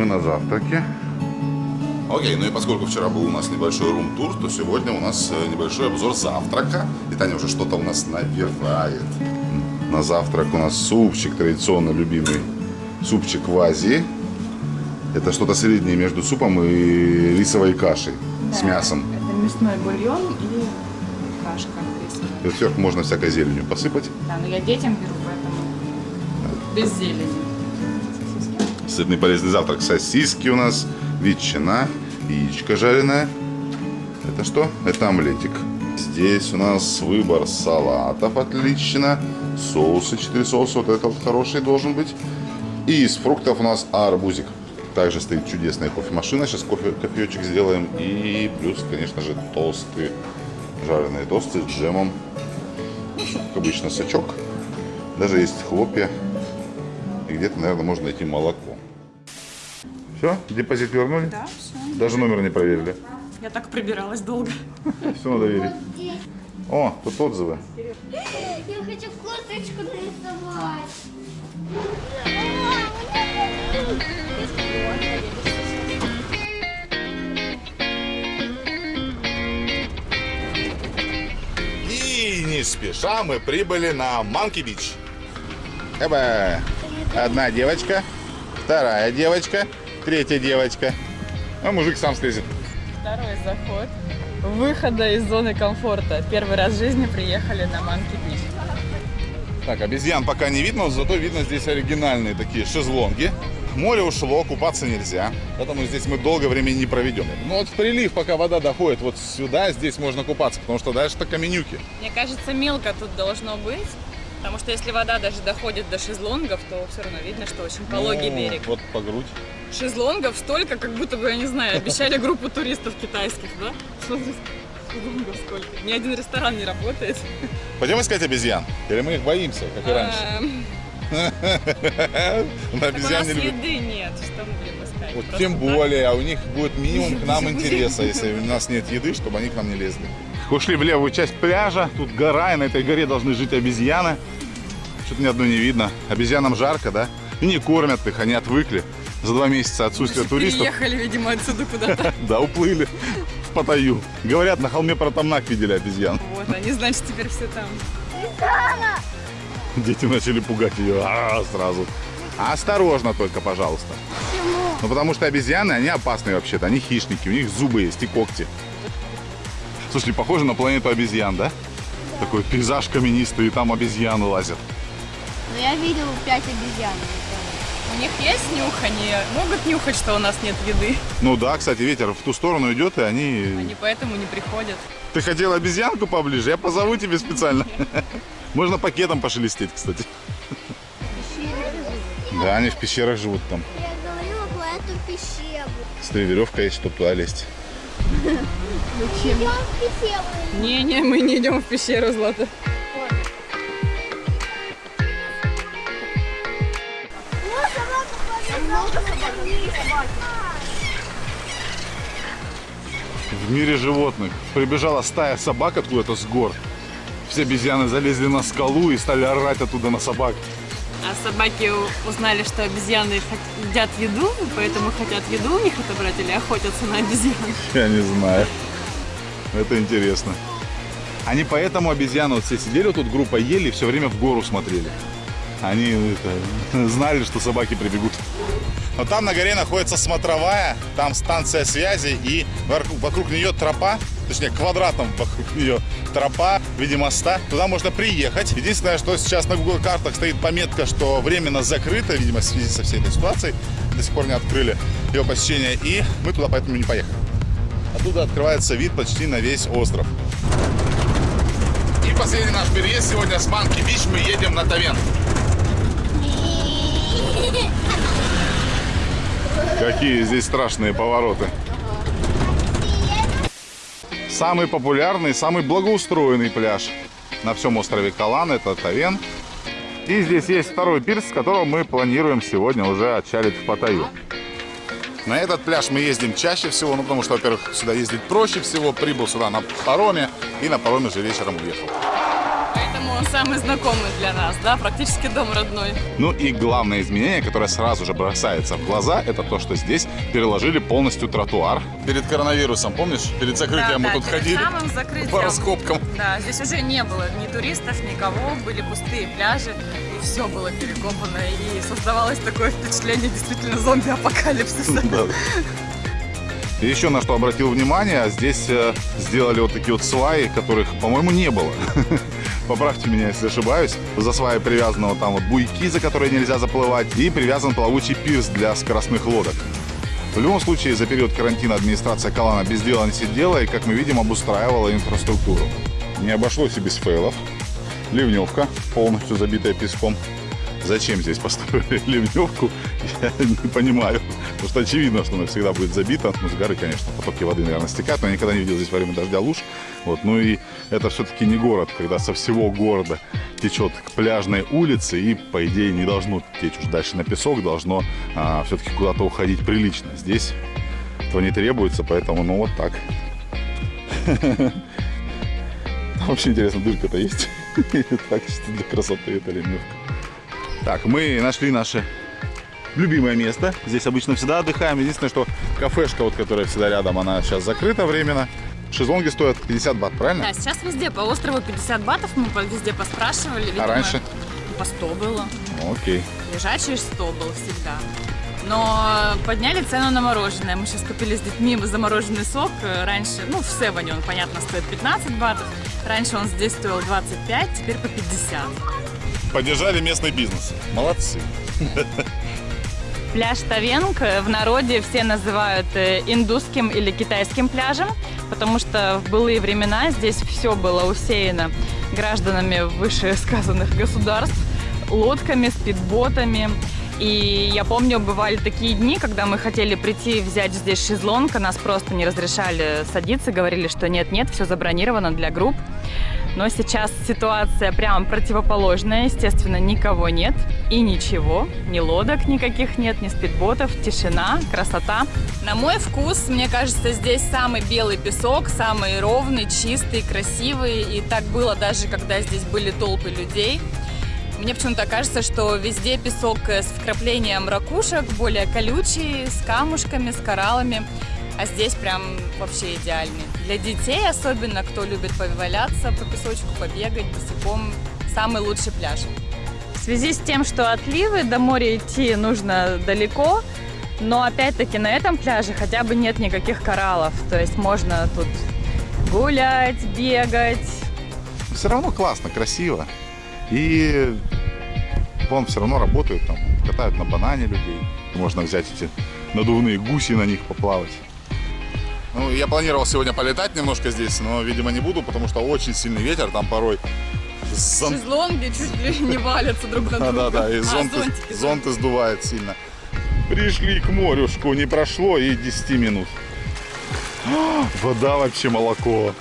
Мы на завтраке. Окей, ну и поскольку вчера был у нас небольшой рум-тур, то сегодня у нас э, небольшой обзор завтрака. И Таня уже что-то у нас набирает. На завтрак у нас супчик традиционно любимый. Супчик в Азии. Это что-то среднее между супом и рисовой кашей с мясом. Это мясной бульон и кашка рисовая. И сверху можно всякой зеленью посыпать. Да, но я детям беру, поэтому без зелени. Сытный полезный завтрак. Сосиски у нас, ветчина, яичко жареное. Это что? Это омлетик. Здесь у нас выбор салатов отлично. Соусы, 4 соуса. Вот этот вот хороший должен быть. И из фруктов у нас арбузик. Также стоит чудесная кофемашина. Сейчас кофе, кофеечек сделаем. И плюс, конечно же, тосты. Жареные тосты с джемом. Ну, как обычно, сачок. Даже есть хлопья. И где-то, наверное, можно найти молоко. Все, депозит вернули? Да, все. Даже номер не проверили. Я так прибиралась долго. Все надо верить. О, тут отзывы. Я хочу косточку нарисовать. И не спеша мы прибыли на Манки Бич. Эба. Одна девочка, вторая девочка, третья девочка. А мужик сам слезет. Второй заход. Выхода из зоны комфорта. Первый раз в жизни приехали на Манки Бич. Так, обезьян пока не видно, но зато видно здесь оригинальные такие шезлонги. Море ушло, купаться нельзя, поэтому здесь мы долго времени не проведем. Ну вот в прилив, пока вода доходит вот сюда, здесь можно купаться, потому что дальше-то каменюки. Мне кажется, мелко тут должно быть. Потому что если вода даже доходит до шезлонгов, то все равно видно, что очень пологий Ну, берег. Вот по грудь. Шезлонгов столько, как будто бы, я не знаю, обещали группу туристов китайских, да? Шезлонгов сколько. Ни один ресторан не работает. Пойдем искать обезьян? Или мы их боимся, как и раньше? Эм, На обезьян не еды нет, что мы будем искать? Вот тем более, а у них будет минимум к нам интереса, если у нас нет еды, чтобы они к нам не лезли. Ушли в левую часть пляжа, тут гора, и на этой горе должны жить обезьяны. Что-то ни одной не видно. Обезьянам жарко, да? И не кормят их, они отвыкли. За два месяца отсутствия туристов, Переехали, видимо, отсюда куда-то. да, уплыли в Паттайю. Говорят, на холме Протамнак видели обезьян. Вот, они, значит, теперь все там. Дети начали пугать ее а, сразу. Осторожно только, пожалуйста. Ну, потому что обезьяны, они опасные вообще-то. Они хищники, у них зубы есть и когти. Слушай, похоже на планету обезьян, да? Такой пейзаж каменистый, и там обезьяны лазят. Но я видел пять обезьян. У них есть нюх, они могут нюхать, что у нас нет еды. Ну да, кстати, ветер в ту сторону идет, и они... Они поэтому не приходят. Ты хотел обезьянку поближе? Я позову тебе специально. Можно пакетом пошелестеть, кстати. Да, они в пещерах живут там. Я говорила про эту пещеру. Смотри, веревка есть, чтобы туда лезть. Идем в пещеру. Не-не, мы не идем в пещеру, Злата. В мире животных прибежала стая собак откуда-то с гор. Все обезьяны залезли на скалу и стали орать оттуда на собак. А собаки узнали, что обезьяны едят еду, поэтому хотят еду у них отобрать или охотятся на обезьян. Я не знаю. Это интересно. Они поэтому обезьяны вот все сидели тут группа ели и все время в гору смотрели. Они это, знали, что собаки прибегут. Но там на горе находится смотровая, там станция связи и вокруг нее тропа, точнее квадратом вокруг нее тропа в виде моста. Туда можно приехать. Единственное, что сейчас на Google картах стоит пометка, что временно закрыто, видимо, в связи со всей этой ситуацией. До сих пор не открыли ее посещение. И мы туда поэтому не поехали. Оттуда открывается вид почти на весь остров. И последний наш переезд сегодня с Манки Бич мы едем на Тавен. Какие здесь страшные повороты. Самый популярный, самый благоустроенный пляж на всем острове Калан – это Тавен. И здесь есть второй пирс, с которого мы планируем сегодня уже отчалить в Паттайю. На этот пляж мы ездим чаще всего, ну потому что, во-первых, сюда ездить проще всего. Прибыл сюда на пароме и на пароме же вечером уехал. Поэтому он самый знакомый для нас, да, практически дом родной. Ну и главное изменение, которое сразу же бросается в глаза, это то, что здесь переложили полностью тротуар. Перед коронавирусом, помнишь? Перед закрытием Да, мы да, тут перед ходили самым закрытием. по раскопкам. Да, здесь уже не было ни туристов, никого, были пустые пляжи, все было перекопано, и создавалось такое впечатление действительно зомби-апокалипсиса. Да. И еще на что обратил внимание, здесь э, сделали вот такие вот сваи, которых, по-моему, не было. Поправьте меня, если ошибаюсь. За сваи привязаны вот там вот буйки, за которые нельзя заплывать, и привязан плавучий пирс для скоростных лодок. В любом случае, за период карантина администрация Калана без дела не сидела и, как мы видим, обустраивала инфраструктуру. Не обошлось и без фейлов. Ливневка, полностью забитая песком. Зачем здесь построили ливневку, я не понимаю. Потому что очевидно, что она всегда будет забита. Ну, с горы, конечно, потоки воды, наверное, стекают, но я никогда не видел здесь во время дождя луж. Вот. Ну и это все-таки не город, когда со всего города течет к пляжной улице и, по идее, не должно течь уж дальше на песок, должно а, все-таки куда-то уходить прилично. Здесь этого не требуется, поэтому, ну, вот так. Вообще интересно, дырка-то есть. Так, чисто для красоты это ливневка. Так, мы нашли наше любимое место. Здесь обычно всегда отдыхаем. Единственное, что кафешка, вот, которая всегда рядом, она сейчас закрыта временно. Шезлонги стоят 50 бат, правильно? Да, сейчас везде по острову 50 батов, мы везде поспрашивали. видимо, раньше? По 100 было. Окей. Лежачий 100 был всегда. Но подняли цену на мороженое. Мы сейчас купили с детьми замороженный сок. Раньше, ну, в Севане он, понятно, стоит 15 батов. Раньше он здесь стоил 25, теперь по 50. Поддержали местный бизнес. Молодцы. Пляж Тавенг в народе все называют э, индусским или китайским пляжем, потому что в былые времена здесь все было усеяно гражданами вышесказанных государств, лодками, спидботами. И я помню, бывали такие дни, когда мы хотели прийти взять здесь шезлонг, а нас просто не разрешали садиться, говорили, что нет-нет, все забронировано для групп. Но сейчас ситуация прям противоположная. Естественно, никого нет и ничего. Ни лодок никаких нет, ни спидботов. Тишина, красота. На мой вкус, мне кажется, здесь самый белый песок, самый ровный, чистый, красивый. И так было даже, когда здесь были толпы людей. Мне почему-то кажется, что везде песок с вкраплением ракушек, более колючий, с камушками, с кораллами. А здесь прям вообще идеальный. Для детей особенно, кто любит поваляться по песочку, побегать босиком, самый лучший пляж. В связи с тем, что отливы до моря идти нужно далеко, но опять-таки на этом пляже хотя бы нет никаких кораллов. То есть можно тут гулять, бегать. Все равно классно, красиво. И вон все равно работают там, катают на банане людей. Можно взять эти надувные гуси на них поплавать. Ну, я планировал сегодня полетать немножко здесь, но, видимо, не буду, потому что очень сильный ветер, там порой зон- Шезлонги чуть ли не валятся друг на друга. да, да, и А, зонты, зонтики, зонты сдувает сильно. Пришли к морюшку, не прошло и 10 минут. А, Вода вообще молоко.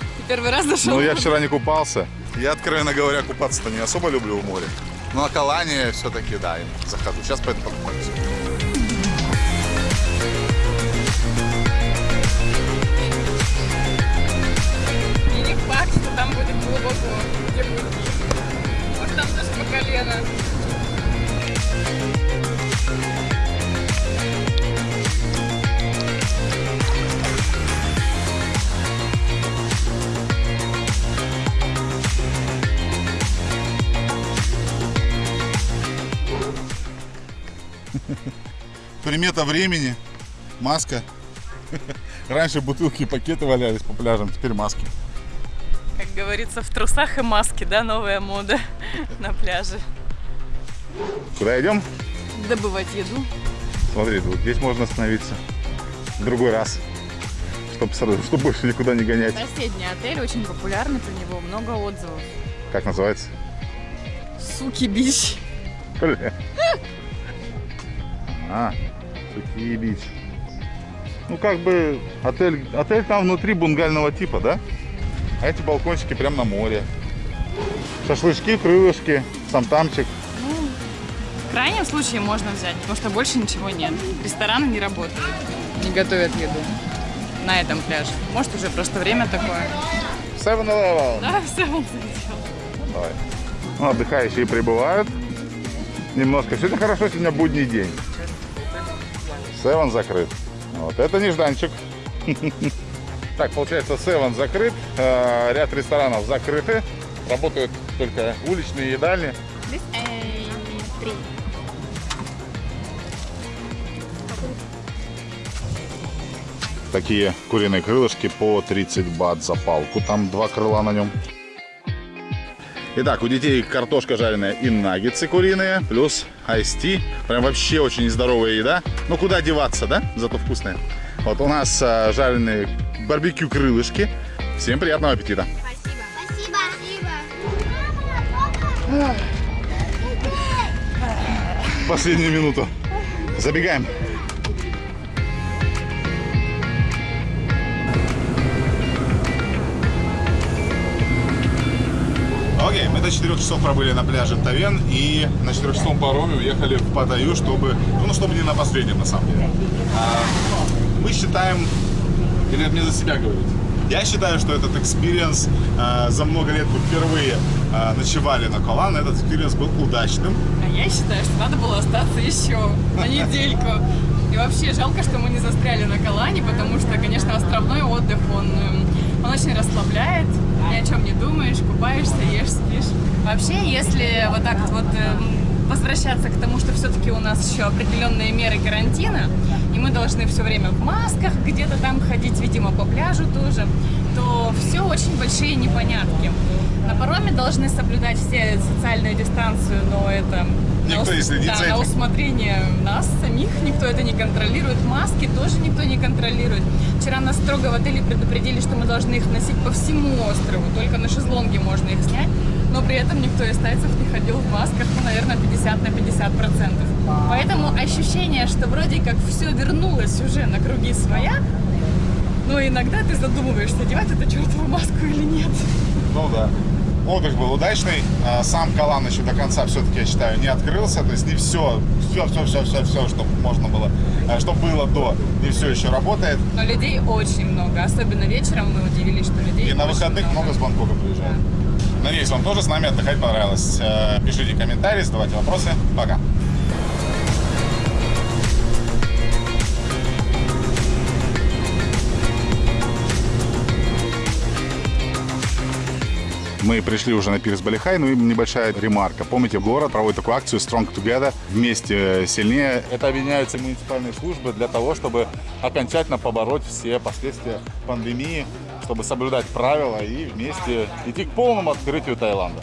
Ты первый раз зашел? Ну, я вчера не купался. Я, откровенно говоря, купаться-то не особо люблю в море. Но на Калане все-таки, да, захожу. Сейчас пойду покупаюсь. И не факт, что там будет глубоко, где будет. Может, там даже по колено. Примета времени. Маска. Раньше бутылки и пакеты валялись по пляжам, теперь маски. Как говорится, в трусах и маске, да, новая мода на пляже. Куда идем? Добывать еду. Смотри, вот здесь можно остановиться. В другой раз. Чтобы, сразу- чтобы больше никуда не гонять. Соседний отель, очень популярный про него, много отзывов. Как называется? Суки бич. Бля. А, Сухие бич. Ну, как бы, отель, отель там внутри бунгального типа, да? А эти балкончики прям на море. Шашлычки, крылышки, самтамчик. крайнем случае можно взять, потому что больше ничего нет. Рестораны не работают, не готовят еду на этом пляже. Может, уже просто время такое. 7-Eleven. Да, все он залетел. Давай. Ну, отдыхающие прибывают. Немножко. Сегодня хорошо, сегодня будний день. Севен закрыт. Вот. Это нежданчик. Так, получается, Севен закрыт. э, Ряд ресторанов закрыты. Работают только уличные едальни. Three. Такие куриные крылышки по 30 бат за палку. Там два крыла на нем. Итак, у детей картошка жареная и наггетсы куриные, плюс айсти. Прям вообще очень нездоровая еда. Ну, куда деваться, да? Зато вкусная. Вот у нас а, жареные барбекю крылышки. Всем приятного аппетита. Спасибо. Спасибо. Спасибо. Последнюю минуту. Забегаем. Окей, мы до 4 часов пробыли на пляже Таваен и на 4 часовом пароме уехали в Паттайю, чтобы, ну, чтобы не на последнем, на самом деле. А, мы считаем, или это мне за себя говорить, я считаю, что этот experience а, за много лет мы впервые а, ночевали на Ко Лан, этот experience был удачным. А я считаю, что надо было остаться еще на недельку. И вообще жалко, что мы не застряли на Калане, потому что, конечно, островной отдых, он, эм, он очень расслабляет, ни о чем не думаешь, купаешься, ешь, спишь. Вообще, если вот так вот эм, возвращаться к тому, что все-таки у нас еще определенные меры карантина, и мы должны все время в масках где-то там ходить, видимо, по пляжу тоже, то все очень большие непонятки. На пароме должны соблюдать все социальную дистанцию, но это Никто на не следит да, за на этим. усмотрение нас самих, никто это не контролирует. Маски тоже никто не контролирует. Вчера нас строго в отеле предупредили, что мы должны их носить по всему острову, только на шезлонге можно их снять, но при этом никто из тайцев не ходил в масках, ну, наверное, 50 на 50 процентов. Поэтому ощущение, что вроде как все вернулось уже на круги своя, но иногда ты задумываешься, одевать эту чертову маску или нет. Ну да. Отдых был удачный. А, Сам Калан еще до конца все-таки, я считаю, не открылся. То есть не все, все, все, все, все, все, что можно было, а, что было до, не все еще работает. Но людей очень много, особенно вечером мы удивились, что людей И на выходных много с Бангкока приезжает. Надеюсь, вам тоже с нами отдыхать понравилось. Э, Пишите комментарии, задавайте вопросы. Пока. Мы пришли уже на пирс Балихай, ну небольшая ремарка. Помните, город проводит такую акцию Strong Together, вместе сильнее. Это объединяются муниципальные службы для того, чтобы окончательно побороть все последствия пандемии, чтобы соблюдать правила и вместе идти к полному открытию Таиланда.